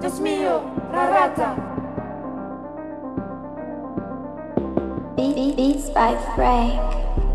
Dios mío, Rarata. Beats by Frank.